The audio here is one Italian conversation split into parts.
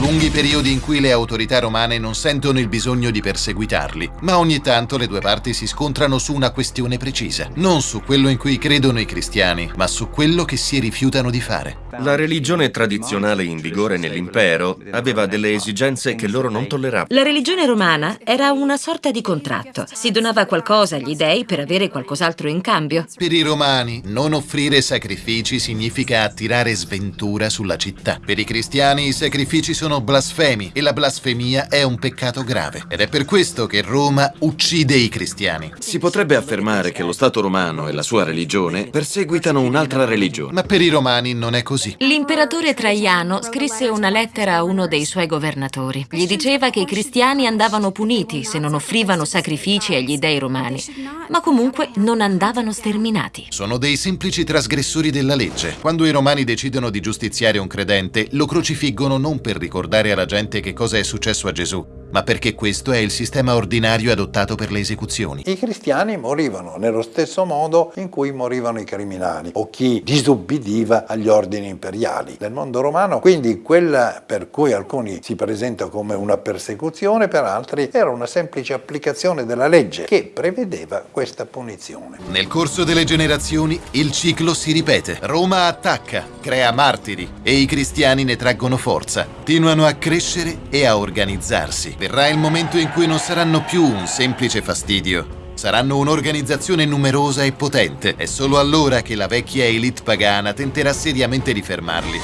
lunghi periodi in cui le autorità romane non sentono il bisogno di perseguitarli, ma ogni tanto le due parti si scontrano su una questione precisa, non su quello in cui credono i cristiani, ma su quello che si rifiutano di fare. La religione tradizionale in vigore nell'impero aveva delle esigenze che loro non tolleravano. La religione romana era una sorta di contratto. Si donava qualcosa agli dei per avere qualcos'altro in cambio. Per i romani, non offrire sacrifici significa attirare sventura sulla città. Per i cristiani i sacrifici sono blasfemi e la blasfemia è un peccato grave. Ed è per questo che Roma uccide i cristiani. Si potrebbe affermare che lo Stato romano e la sua religione perseguitano un'altra religione. Ma per i romani non è così. L'imperatore Traiano scrisse una lettera a uno dei suoi governatori. Gli diceva che i cristiani andavano puniti se non offrivano sacrifici agli dei romani, ma comunque non andavano sterminati. Sono dei semplici trasgressori della legge. Quando i romani decidono di giustiziare un credente, lo crocifiggono non per ricordare alla gente che cosa è successo a Gesù, ma perché questo è il sistema ordinario adottato per le esecuzioni. I cristiani morivano nello stesso modo in cui morivano i criminali o chi disubbidiva agli ordini imperiali del mondo romano. Quindi quella per cui alcuni si presenta come una persecuzione, per altri era una semplice applicazione della legge che prevedeva questa punizione. Nel corso delle generazioni il ciclo si ripete. Roma attacca, crea martiri e i cristiani ne traggono forza, continuano a crescere e a organizzarsi. Verrà il momento in cui non saranno più un semplice fastidio, saranno un'organizzazione numerosa e potente. È solo allora che la vecchia elite pagana tenterà seriamente di fermarli.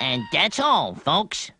And that's all, folks.